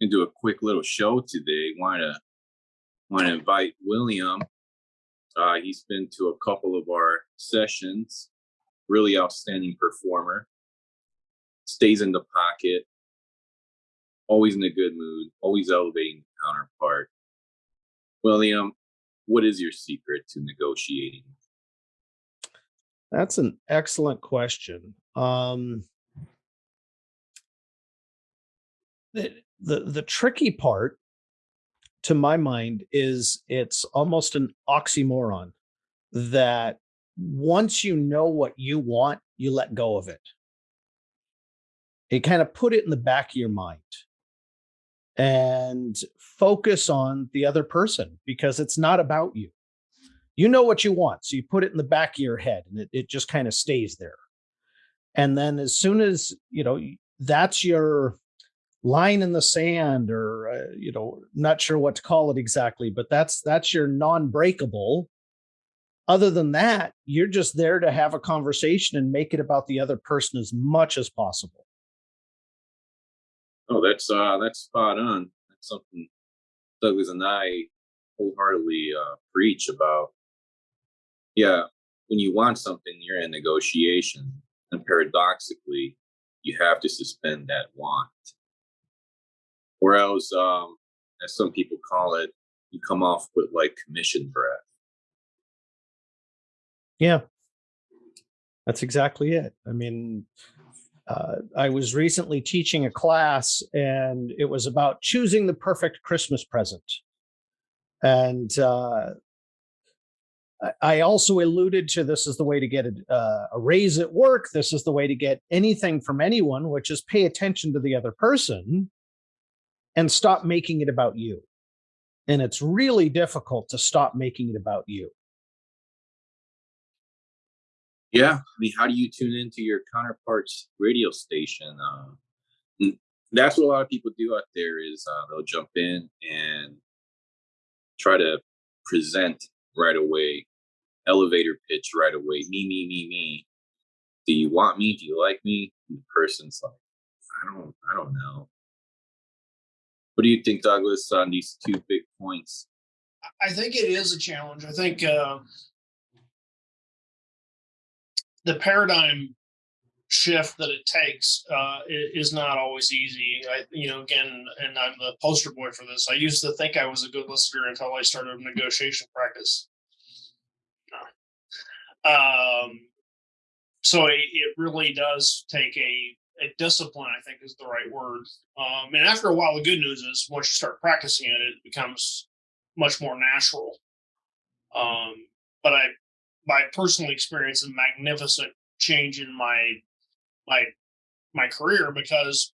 and do a quick little show today. Want to want to invite William. Uh, he's been to a couple of our sessions. Really outstanding performer. Stays in the pocket. Always in a good mood. Always elevating the counterpart. William, what is your secret to negotiating? That's an excellent question. Um, the the tricky part to my mind is it's almost an oxymoron that once you know what you want, you let go of it. You kind of put it in the back of your mind and focus on the other person because it's not about you. You know what you want. So you put it in the back of your head and it, it just kind of stays there. And then as soon as, you know, that's your line in the sand or uh, you know not sure what to call it exactly but that's that's your non-breakable. Other than that you're just there to have a conversation and make it about the other person as much as possible. Oh that's uh that's spot on. That's something douglas and i wholeheartedly uh preach about. Yeah when you want something you're in negotiation and paradoxically you have to suspend that want else, um, as some people call it, you come off with like commission breath. Yeah, that's exactly it. I mean, uh, I was recently teaching a class and it was about choosing the perfect Christmas present. And uh, I also alluded to this is the way to get a, uh, a raise at work. This is the way to get anything from anyone, which is pay attention to the other person and stop making it about you. And it's really difficult to stop making it about you. Yeah. I mean, how do you tune into your counterpart's radio station? Uh, that's what a lot of people do out there is uh, they'll jump in and try to present right away, elevator pitch right away. Me, me, me, me. Do you want me? Do you like me? And the person's like, I don't, I don't know. What do you think, Douglas, on these two big points? I think it is a challenge. I think uh, the paradigm shift that it takes uh, is not always easy. I, you know, again, and I'm the poster boy for this. I used to think I was a good listener until I started negotiation practice. Um, so it, it really does take a a discipline, I think is the right word. Um, and after a while, the good news is once you start practicing it, it becomes much more natural. Um, but I, my personal experience, a magnificent change in my my my career because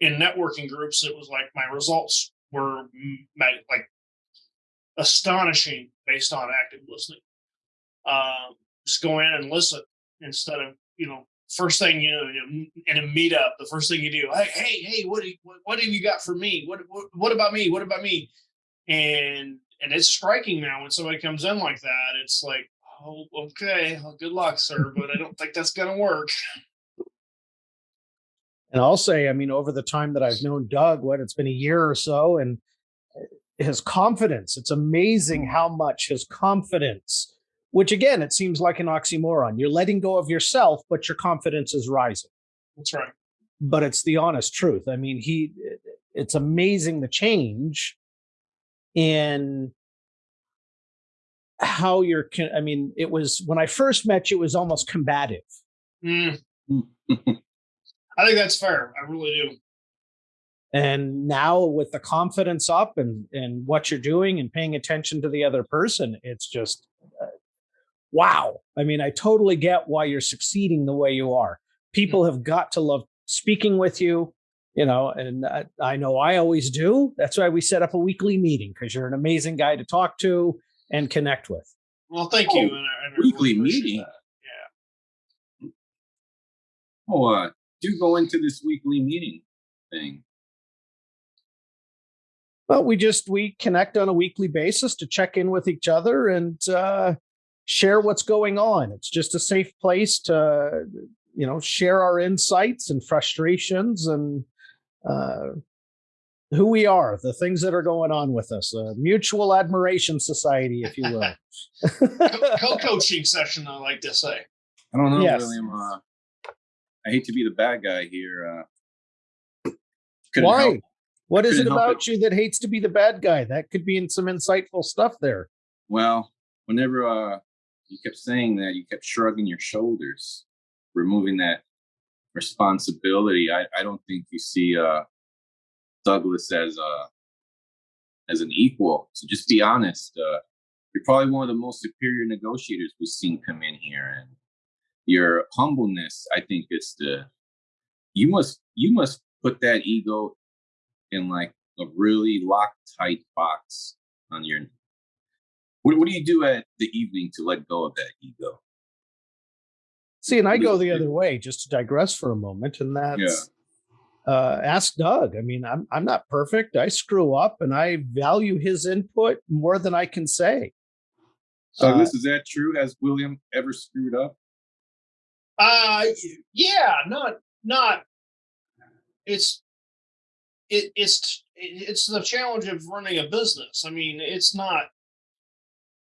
in networking groups, it was like my results were like astonishing based on active listening. Um, just go in and listen instead of you know first thing you know in a meetup the first thing you do hey hey hey what, what, what have you got for me? What, what what about me? What about me? And and it's striking now when somebody comes in like that it's like oh okay well, good luck sir but i don't think that's gonna work. And i'll say i mean over the time that i've known doug what it's been a year or so and uh, his confidence it's amazing how much his confidence which again, it seems like an oxymoron. You're letting go of yourself, but your confidence is rising. That's right. But it's the honest truth. I mean, he, it's amazing the change in how you're, I mean, it was when I first met you, it was almost combative. Mm. I think that's fair. I really do. And now with the confidence up and, and what you're doing and paying attention to the other person, it's just, wow. I mean, I totally get why you're succeeding the way you are. People have got to love speaking with you, you know, and I, I know I always do. That's why we set up a weekly meeting because you're an amazing guy to talk to and connect with. Well, thank oh, you. And I, and weekly really meeting. Yeah. Oh, uh, do go into this weekly meeting thing. Well, we just we connect on a weekly basis to check in with each other and uh, share what's going on. It's just a safe place to, you know, share our insights and frustrations and uh, who we are, the things that are going on with us, a mutual admiration society, if you will. Co- Co-coaching session, I like to say. I don't know, Yes. William. Uh, I hate to be the bad guy here. Uh, Why? help- What is it couldn't help about you that hates to be the bad guy? That could be in some insightful stuff there. Well, whenever uh, you kept saying that, you kept shrugging your shoulders, removing that responsibility. I, I don't think you see uh, Douglas as a as an equal. So just be honest. Uh, you're probably one of the most superior negotiators we've seen come in here, and your humbleness. I think is the you must you must put that ego in like a really locked tight box on your what, what do you do at the evening to let go of that ego? See, and I go the other way, just to digress for a moment, and that's uh, ask Doug. I mean, I'm I'm not perfect. I screw up, and I value his input more than I can say. So Uh, this is that true? Has William ever screwed up? Uh yeah, not not it's it it's it's the challenge of running a business. I mean, it's not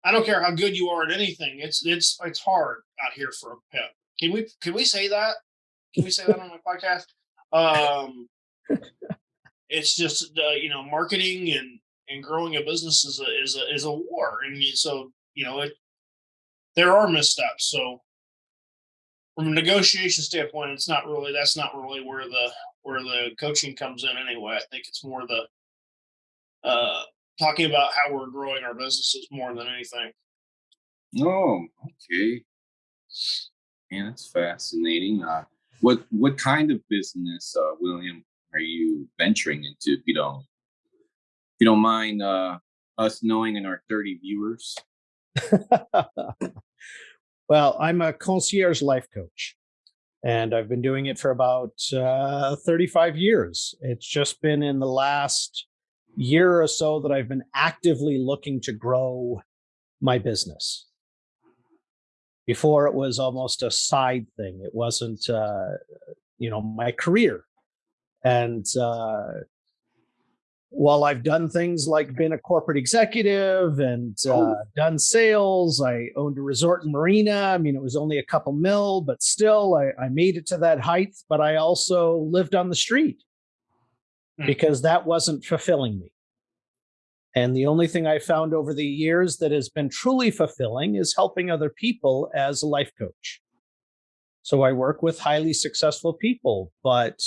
I don't care how good you are at anything. It's it's it's hard out here for a pet. Can we can we say that? Can we say that on my podcast? Um it's just uh, you know marketing and and growing a business is a is a is a war and so you know it there are missteps so from a negotiation standpoint it's not really that's not really where the where the coaching comes in anyway i think it's more the uh talking about how we're growing our businesses more than anything Oh, okay. Man, that's fascinating. Uh, what what kind of business, uh, William, are you venturing into? If you don't, if you don't mind uh, us knowing in our thirty viewers. well, I'm a concierge life coach, and I've been doing it for about uh, 35 years. It's just been in the last year or so that I've been actively looking to grow my business. Before it was almost a side thing. It wasn't, uh, you know, my career. And uh, while I've done things like been a corporate executive and uh, Oh. done sales, I owned a resort and marina. I mean, it was only a couple mil, but still, I, I made it to that height. But I also lived on the street Hmm. because that wasn't fulfilling me. And the only thing I found over the years that has been truly fulfilling is helping other people as a life coach. So I work with highly successful people, but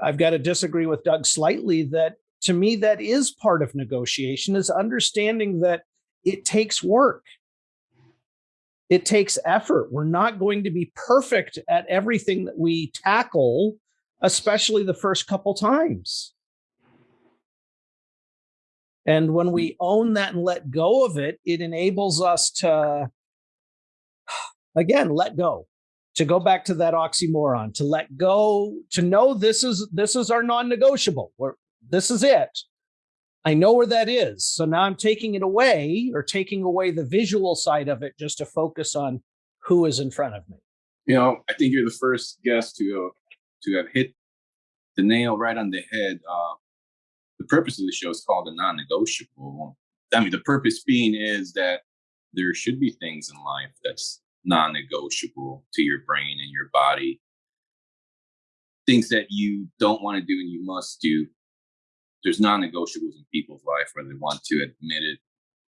I've got to disagree with Doug slightly that to me, that is part of negotiation is understanding that it takes work. It takes effort. We're not going to be perfect at everything that we tackle, especially the first couple times. And when we hmm. own that and let go of it, it enables us to, again, let go, to go back to that oxymoron, to let go, to know this is this is our non-negotiable. We're, this is it. I know where that is. So now I'm taking it away or taking away the visual side of it just to focus on who is in front of me. You know, I think you're the first guest to to have hit the nail right on the head. Uh, the purpose of the show is called the non-negotiable. I mean, the purpose being is that there should be things in life that's non-negotiable to your brain and your body. Things that you don't want to do and you must do. There's non-negotiables in people's life, whether they want to admit it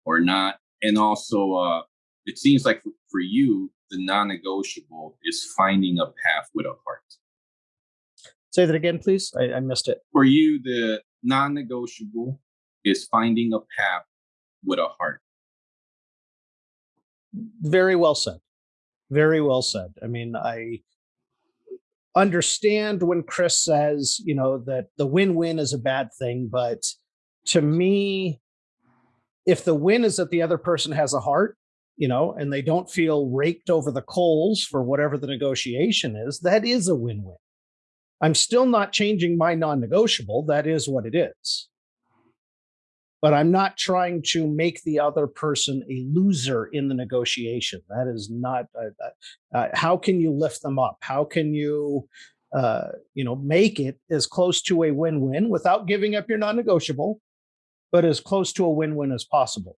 or not. And also, uh, it seems like for, for you, the non-negotiable is finding a path with a heart. Say that again, please. I, I missed it. For you, the non-negotiable is finding a path with a heart. Very well said. Very well said. I mean, I understand when Chris says, you know, that the win win is a bad thing. But to me, if the win is that the other person has a heart, you know, and they don't feel raked over the coals for whatever the negotiation is, that is a win win. I'm still not changing my non negotiable. That is what it is. But I'm not trying to make the other person a loser in the negotiation. That is not, uh, uh, uh, how can you lift them up? How can you uh, you know, make it as close to a win-win without giving up your non-negotiable, but as close to a win-win as possible.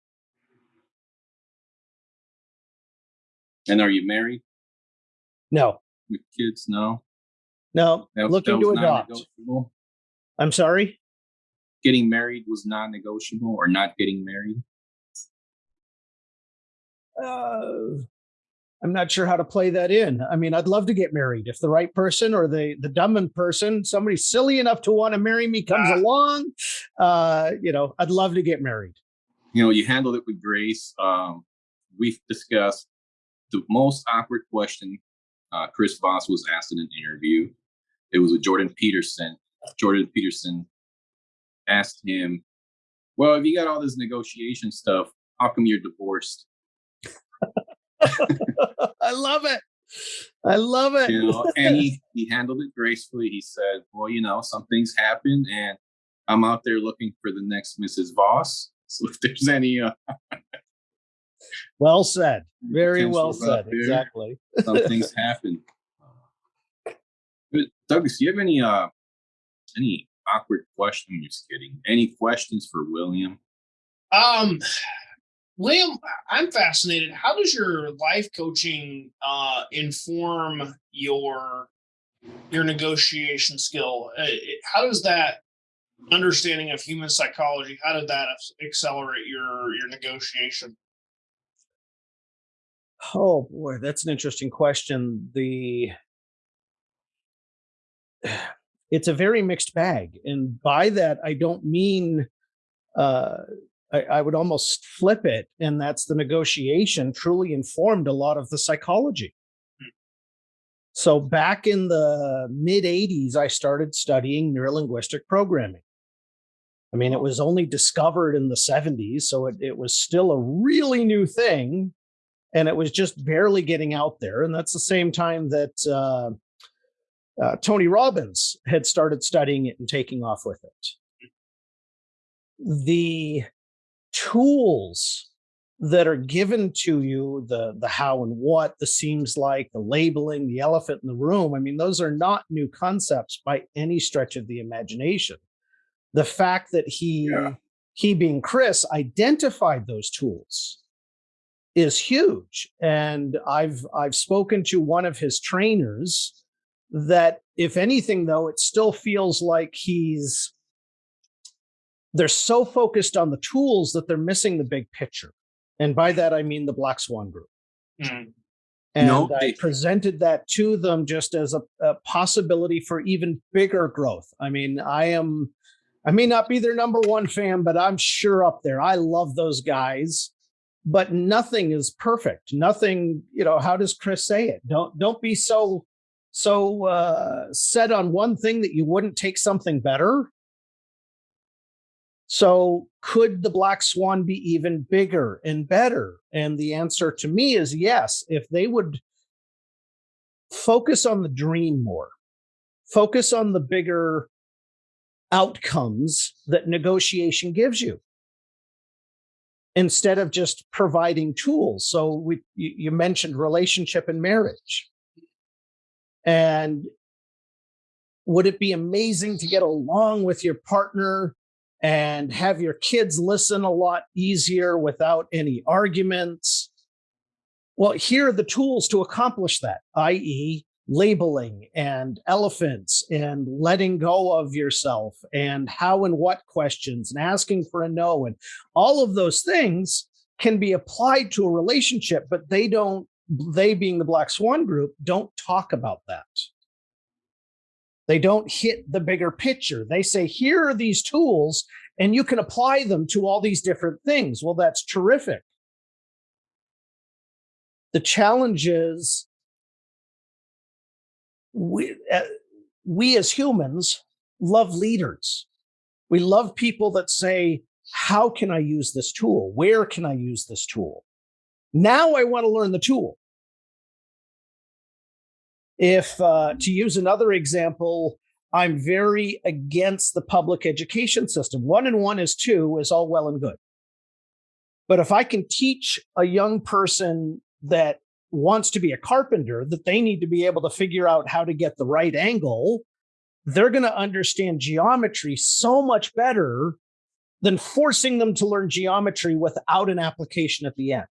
And are you married No, with kids? No. No, That- looking that to adopt. I'm sorry. Getting married was non-negotiable, or not getting married. Uh, I'm not sure how to play that in. I mean, I'd love to get married if the right person or the the dumb person, somebody silly enough to want to marry me, comes Ah. along. Uh, you know, I'd love to get married. You know, you handled it with grace. Um, we've discussed the most awkward question uh, Chris Voss was asked in an interview. It was with Jordan Peterson. Jordan Peterson asked him, "Well, if you got all this negotiation stuff, how come you're divorced?" I love it. I love it. you know and he he handled it gracefully he said well you know some things happen and i'm out there looking for the next mrs voss so if there's any uh, well said. Very well said. there, Exactly. some things happen but douglas do you have any uh any awkward question just kidding any questions for william Um, Liam, I'm fascinated. How does your life coaching uh, inform your your negotiation skill? Uh, how does that understanding of human psychology? How did that accelerate your your negotiation? Oh boy, that's an interesting question. The it's a very mixed bag, and by that I don't mean uh, I, I would almost flip it, and that's the negotiation truly informed a lot of the psychology. So back in the mid '80s, I started studying neurolinguistic programming. I mean, it was only discovered in the 70s, so it, it was still a really new thing and it was just barely getting out there. And that's the same time that uh, uh, Tony Robbins had started studying it and taking off with it. The tools that are given to you the the how and what the seems like the labeling the elephant in the room i mean those are not new concepts by any stretch of the imagination the fact that he Yeah. he being chris identified those tools is huge and i've i've spoken to one of his trainers that if anything though it still feels like he's they're so focused on the tools that they're missing the big picture. And by that i mean the black swan group. Mm, and No, i they- presented that to them just as a, a possibility for even bigger growth. I mean i am i may not be their number one fan but i'm sure up there. I love those guys but nothing is perfect. Nothing you know how does chris say it? Don't don't be so so uh set on one thing that you wouldn't take something better so could the black swan be even bigger and better and the answer to me is yes if they would focus on the dream more focus on the bigger outcomes that negotiation gives you instead of just providing tools. So we you, you mentioned relationship and marriage. And would it be amazing to get along with your partner and have your kids listen a lot easier without any arguments? Well, here are the tools to accomplish that, i.e., labeling and elephants and letting go of yourself and how and what questions and asking for a no and all of those things can be applied to a relationship but they don't they being the black swan group don't talk about that. They don't hit the bigger picture. They say here are these tools and you can apply them to all these different things. Well that's terrific. The challenge is we uh, we as humans love leaders. We love people that say how can i use this tool? Where can i use this tool now i want to learn the tool. If uh, to use another example i'm very against the public education system. One and one is two is all well and good. But if i can teach a young person that wants to be a carpenter that they need to be able to figure out how to get the right angle, they're going to understand geometry so much better than forcing them to learn geometry without an application at the end.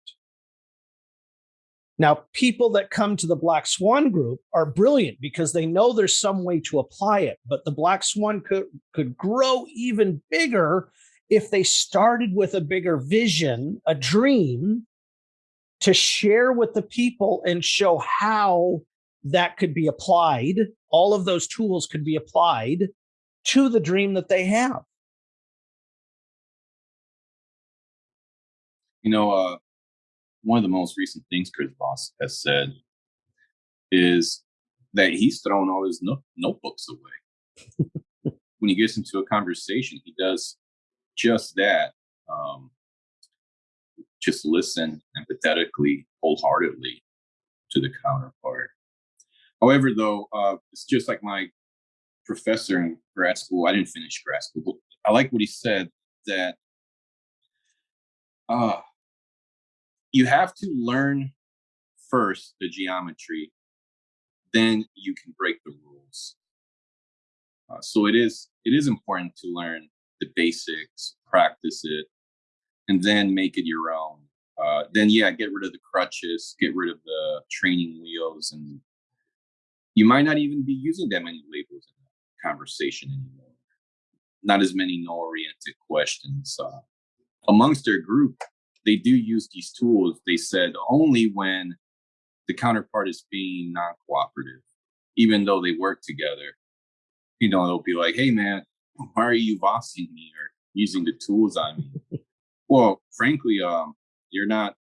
Now, people that come to the Black Swan group are brilliant because they know there's some way to apply it, but the Black Swan could, could grow even bigger if they started with a bigger vision, a dream to share with the people and show how that could be applied. All of those tools could be applied to the dream that they have. You know, uh, one of the most recent things Chris Voss has said is that he's thrown all his no- notebooks away. when he gets into a conversation, he does just that. Um, just listen empathetically, wholeheartedly to the counterpart. However, though, uh, it's just like my professor in grad school. I didn't finish grad school, but I like what he said that uh, you have to learn first the geometry, then you can break the rules. Uh, so it is it is important to learn the basics, practice it, and then make it your own. Uh, then yeah, get rid of the crutches, get rid of the training wheels, and you might not even be using that many labels in the conversation anymore. Not as many no-oriented questions. Uh, amongst their group, they do use these tools. They said only when the counterpart is being non-cooperative, even though they work together. You know, they'll be like, "Hey, man, why are you Vossing me or using the tools on me?" well, frankly, um, you're not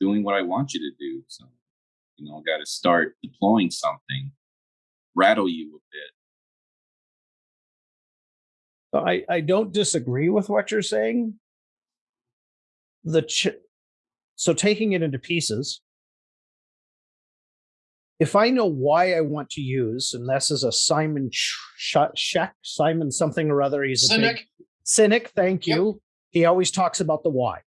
doing what I want you to do. So, you know, I got to start deploying something, rattle you a bit. I, I don't disagree with what you're saying. The ch- so taking it into pieces. If I know why I want to use, and this is a Simon Sheck, Simon something or other, he's a Sinek. Big, Sinek. Thank you. Yep. He always talks about the why.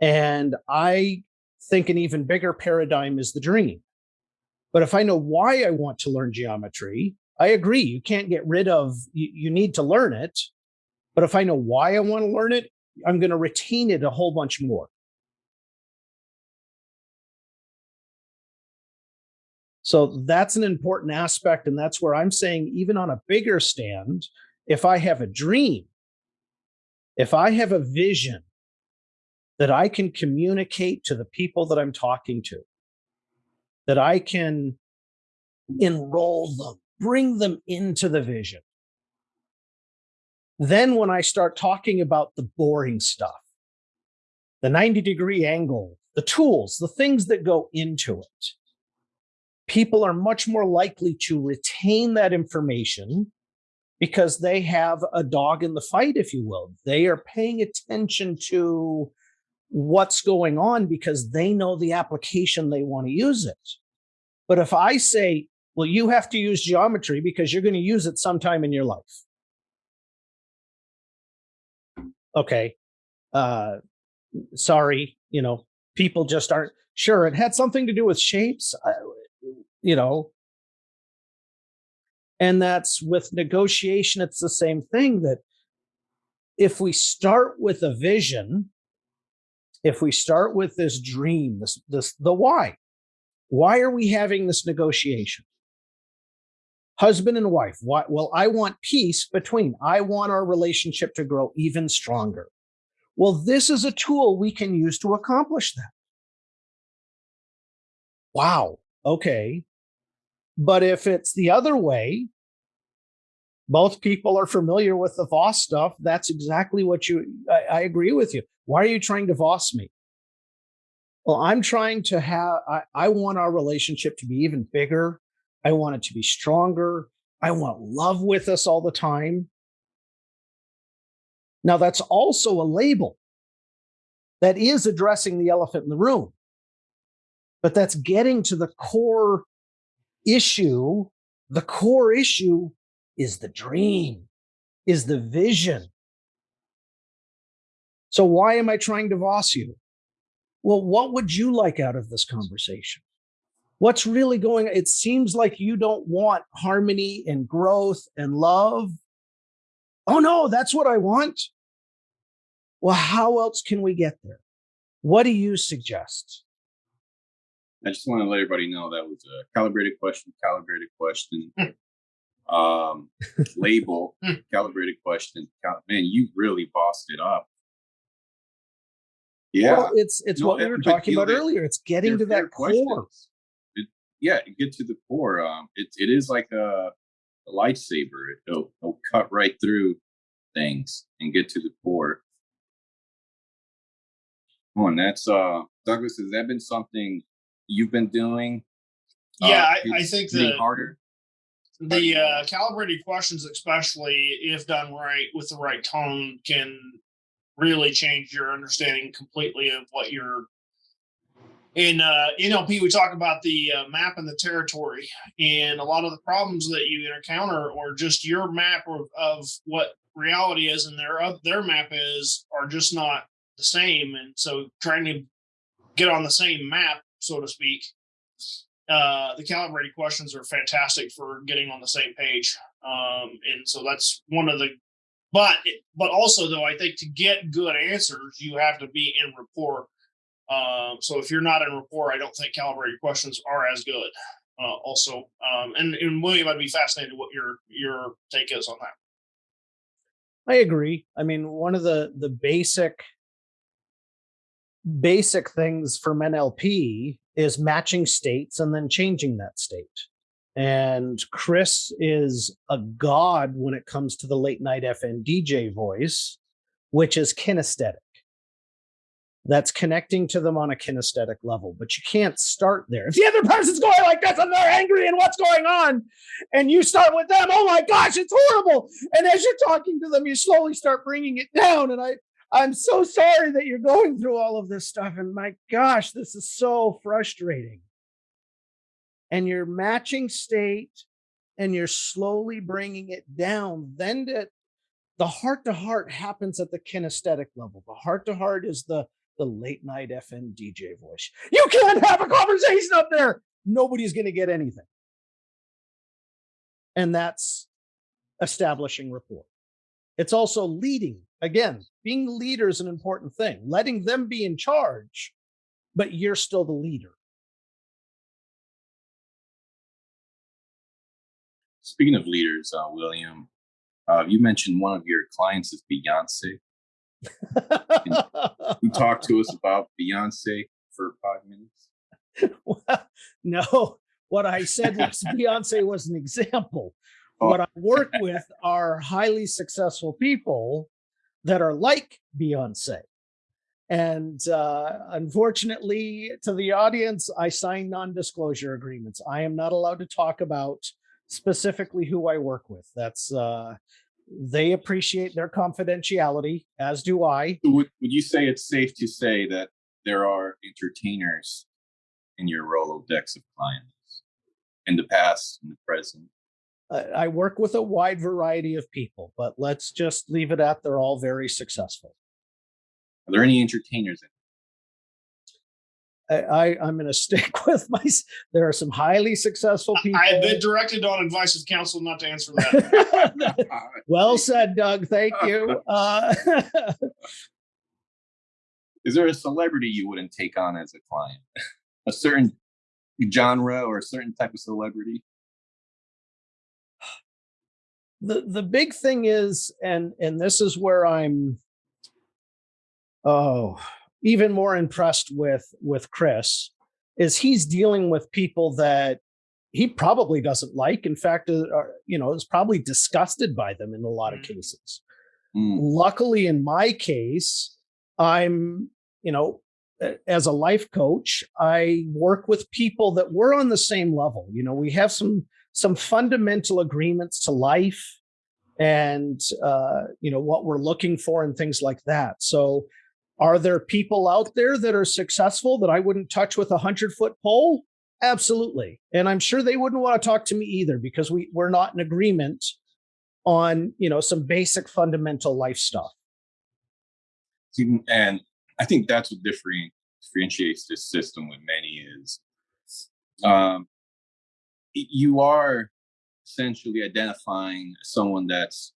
And I think an even bigger paradigm is the dream. But if I know why I want to learn geometry, I agree. You can't get rid of, you, you need to learn it. But if I know why I want to learn it, I'm going to retain it a whole bunch more. So that's an important aspect. And that's where I'm saying, even on a bigger stand, if I have a dream, if I have a vision, that I can communicate to the people that I'm talking to, that I can enroll them, bring them into the vision. Then, when I start talking about the boring stuff, the 90 degree angle, the tools, the things that go into it, people are much more likely to retain that information because they have a dog in the fight, if you will. They are paying attention to what's going on because they know the application they want to use it. But if I say, well, you have to use geometry because you're going to use it sometime in your life. Okay. Uh, sorry, you know, people just aren't sure. It had something to do with shapes, you know. And that's with negotiation, it's the same thing that if we start with a vision if we start with this dream, this, this, the why, why are we having this negotiation? Husband and wife, why, well, I want peace between, I want our relationship to grow even stronger. Well, this is a tool we can use to accomplish that. Wow. Okay. But if it's the other way, both people are familiar with the Voss stuff. That's exactly what you, I, I agree with you. Why are you trying to Voss me? Well, I'm trying to have, I, I want our relationship to be even bigger. I want it to be stronger. I want love with us all the time. Now, that's also a label that is addressing the elephant in the room, but that's getting to the core issue. The core issue is the dream, is the vision. So why am I trying to Voss you? Well, what would you like out of this conversation? What's really going It seems like you don't want harmony and growth and love. Oh no, that's what I want. Well, how else can we get there? What do you suggest? I just want to let everybody know that was a calibrated question, calibrated question. um, label, calibrated question. Cal- Man, you really Vossed it up. Yeah. Well, it's it's No, what we were talking about they're- earlier. It's getting They're to that core. questions. Yeah, get to the core. Um, it it is like a, a lightsaber. It'll, it'll cut right through things and get to the core. Oh, and that's uh, Douglas. Has that been something you've been doing? Yeah, Uh, I, I think the harder. the uh, calibrated questions, especially if done right with the right tone, can really change your understanding completely of what you're. In uh, NLP, we talk about the uh, map and the territory, and a lot of the problems that you encounter, or just your map of, of what reality is, and their oth- their map is, are just not the same. And so, trying to get on the same map, so to speak, uh, the calibrated questions are fantastic for getting on the same page. Um, and so that's one of the, but, but also though, I think to get good answers, you have to be in rapport. Um, so if you're not in rapport, I don't think calibrated questions are as good. Uh, also, um, and, and William, I'd be fascinated what your, your take is on that. I agree. I mean, one of the the basic basic things from NLP is matching states and then changing that state. And Chris is a god when it comes to the late night FM DJ voice, which is kinesthetic. That's connecting to them on a kinesthetic level, but you can't start there. If the other person's going like this and they're angry and what's going on, and you start with them, oh my gosh, it's horrible. And as you're talking to them, you slowly start bringing it down. And I, I'm so sorry that you're going through all of this stuff. And my gosh, this is so frustrating. And you're matching state and you're slowly bringing it down. Then the heart to heart happens at the kinesthetic level. The heart to heart is the the late night FM DJ voice. You can't have a conversation up there. Nobody's going to get anything. And that's establishing rapport. It's also leading. Again, being the leader is an important thing. Letting them be in charge, but you're still the leader. Speaking of leaders, uh, William, uh, you mentioned one of your clients is Beyonce. You talk to us about Beyonce for five minutes. no, what I said was Beyonce was an example. Oh. What I work with are highly successful people that are like Beyonce. And uh, unfortunately, to the audience, I sign non disclosure agreements. I am not allowed to talk about specifically who I work with. That's, uh, they appreciate their confidentiality, as do I. Would, would you say it's safe to say that there are entertainers in your Rolodex of clients in the past, in the present? I I work with a wide variety of people, but let's just leave it at they're all very successful. Are there any entertainers? In I, I I'm going to stick with my. There are some highly successful people. I have been directed on advice of counsel not to answer that. well said, Doug. Thank you. Uh, Is there a celebrity you wouldn't take on as a client? a certain genre or a certain type of celebrity? the the big thing is, and and this is where I'm. Oh, even more impressed with with Chris is he's dealing with people that he probably doesn't like. In fact, uh, are, you know, is probably disgusted by them in a lot of Mm. cases. Mm, luckily in my case i'm you know as a life coach i work with people that we're on the same level you know we have some some fundamental agreements to life and uh you know what we're looking for and things like that so are there people out there that are successful that i wouldn't touch with a hundred foot pole? Absolutely. And i'm sure they wouldn't want to talk to me either because we we're not in agreement on you know some basic fundamental life stuff. And I think that's what different, differentiates this system with many is um, you are essentially identifying someone that's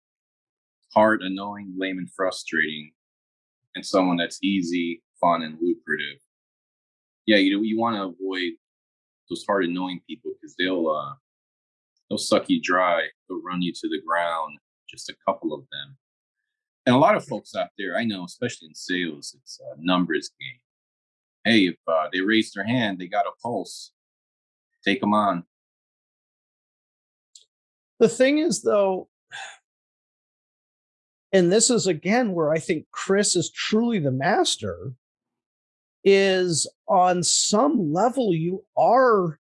hard, annoying, lame, and frustrating, and someone that's easy, fun, and lucrative. Yeah, you know, you want to avoid those hard, annoying people because they'll uh, they'll suck you dry. They'll run you to the ground. Just a couple of them, and a lot of folks out there, I know, especially in sales, it's a numbers game. Hey, if uh, they raise their hand, they got a pulse. Take them on. The thing is, though, and this is again where I think Chris is truly the master, is on some level you are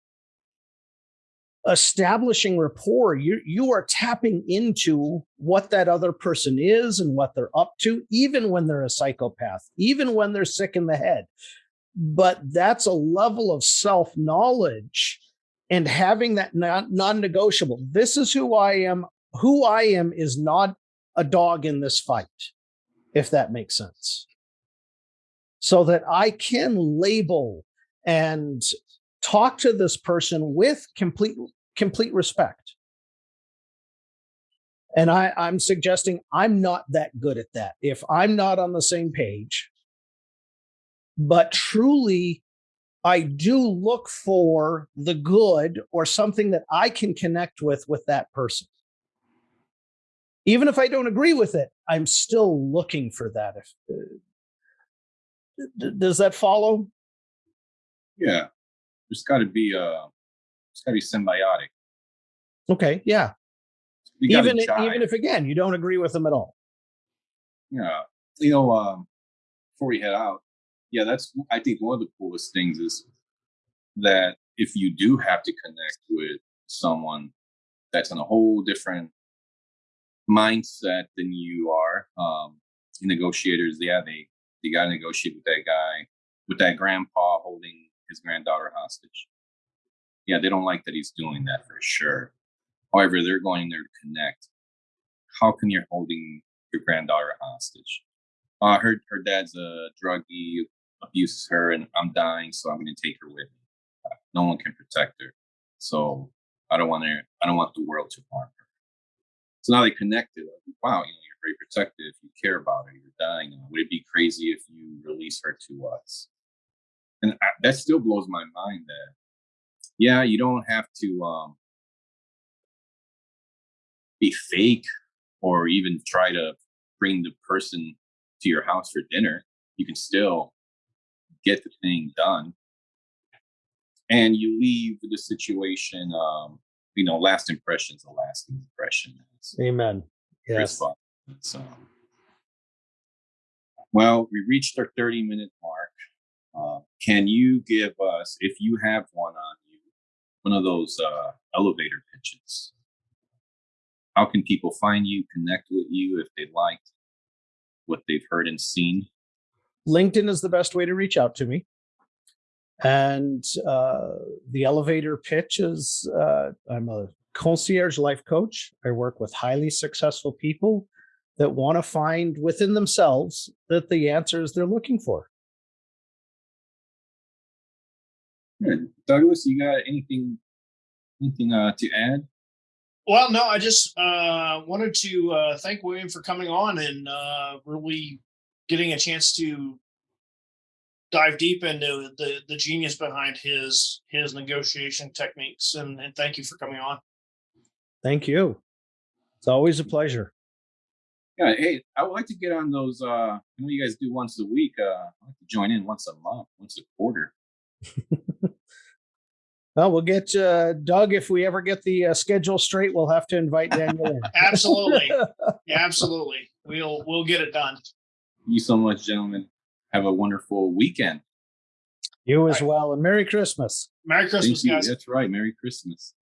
establishing rapport. You you are tapping into what that other person is and what they're up to, even when they're a psychopath, even when they're sick in the head. But that's a level of self knowledge and having that non negotiable. This is who I am. Who I am is not a dog in this fight, if that makes sense. So that I can label and talk to this person with complete complete respect. And I, I'm suggesting I'm not that good at that. If I'm not on the same page, but truly I do look for the good or something that I can connect with with that person. Even if I don't agree with it, I'm still looking for that. If uh, d- does that follow? Yeah, there's got to be uh, it's got to be symbiotic. Okay, yeah. Even even if again you don't agree with them at all. Yeah, you know, um, before we head out, yeah, that's I think one of the coolest things is that if you do have to connect with someone that's in a whole different mindset than you are, um, negotiators, yeah, they they got to negotiate with that guy, with that grandpa holding his granddaughter hostage. Yeah, they don't like that he's doing that for sure. However, they're going there to connect. How come you're holding your granddaughter hostage? Uh, her her dad's a druggie, abuses her, and I'm dying, so I'm going to take her with me. Uh, No one can protect her, so I don't want to. I don't want the world to harm her. So now they connected. Like, wow, you know, you're very protective. You care about her. You're dying. Would it be crazy if you release her to us? And I, that still blows my mind. That yeah, you don't have to um, be fake or even try to bring the person to your house for dinner. You can still get the thing done. And you leave the situation, um, you know, last impression's a lasting impression. Amen. Fox. So, well, we reached our 30 minute mark. Uh, can you give us, if you have one on you, one of those uh, elevator pitches? How can people find you, connect with you if they liked what they've heard and seen? LinkedIn is the best way to reach out to me. And uh, the elevator pitch is uh, I'm a concierge life coach. I work with highly successful people that want to find within themselves that the answers they're looking for. Good. Douglas, you got anything anything uh, to add? Well, no, I just uh, wanted to uh, thank William for coming on and uh, really getting a chance to dive deep into the the genius behind his his negotiation techniques. And, and thank you for coming on. Thank you. It's always a pleasure. Yeah, hey, I would like to get on those. Uh, I know you guys do once a week. Uh, I'd like to join in once a month, once a quarter. Well, we'll get uh, Doug if we ever get the uh, schedule straight. We'll have to invite Daniel in. Absolutely, Yeah, absolutely. We'll we'll get it done. Thank you so much, gentlemen. Have a wonderful weekend. you as well, and Merry Christmas. Merry Thank Christmas, you. That's right. Merry Christmas.